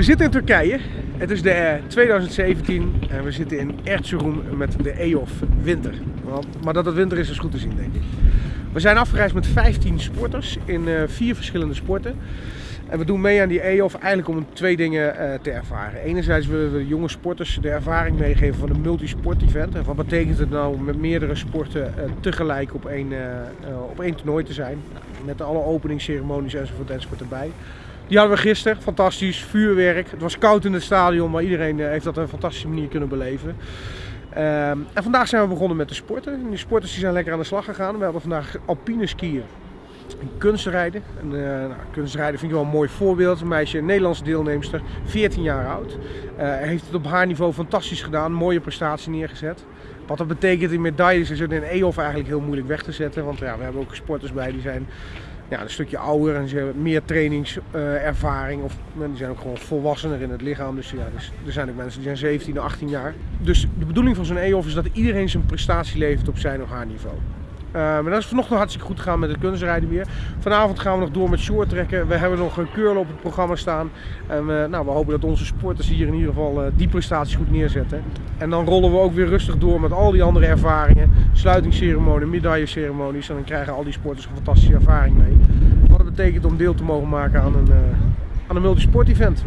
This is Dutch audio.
We zitten in Turkije. Het is de eh, 2017 en we zitten in Erzurum met de EOF Winter. Maar dat het winter is, is goed te zien, denk ik. We zijn afgereisd met 15 sporters in eh, vier verschillende sporten. En we doen mee aan die EOF eigenlijk om twee dingen eh, te ervaren. Enerzijds willen we de jonge sporters de ervaring meegeven van een multisport event. En wat betekent het nou om met meerdere sporten eh, tegelijk op één, op één toernooi te zijn. Nou, met alle openingsceremonies enzovoort enzovoort erbij. Die hadden we gisteren, fantastisch, vuurwerk. Het was koud in het stadion, maar iedereen heeft dat op een fantastische manier kunnen beleven. Ehm, en vandaag zijn we begonnen met de sporten. En die sporters die zijn lekker aan de slag gegaan. We hadden vandaag alpine skiën en kunstrijden. En, eh, nou, kunstrijden vind ik wel een mooi voorbeeld. Een meisje, een Nederlandse deelnemster, 14 jaar oud. Eh, heeft het op haar niveau fantastisch gedaan, mooie prestatie neergezet. Wat dat betekent in medailles is het in EOF eigenlijk heel moeilijk weg te zetten. Want ja, we hebben ook sporters bij die zijn ja, een stukje ouder en ze hebben meer trainingservaring. of die zijn ook gewoon volwassener in het lichaam. Dus ja, dus, er zijn ook mensen die zijn 17 of 18 jaar. Dus de bedoeling van zo'n EOF is dat iedereen zijn prestatie levert op zijn of haar niveau. Eh, maar dat is vanochtend hartstikke goed gegaan met het kunstrijden weer. Vanavond gaan we nog door met shorttrekken. We hebben nog een curl op het programma staan. En we, nou, we hopen dat onze sporters hier in ieder geval eh, die prestaties goed neerzetten. En dan rollen we ook weer rustig door met al die andere ervaringen. Sluitingsceremonie, medailleceremonies. En dan krijgen al die sporters een fantastische ervaring mee. Wat het betekent om deel te mogen maken aan een, eh, aan een multisport event.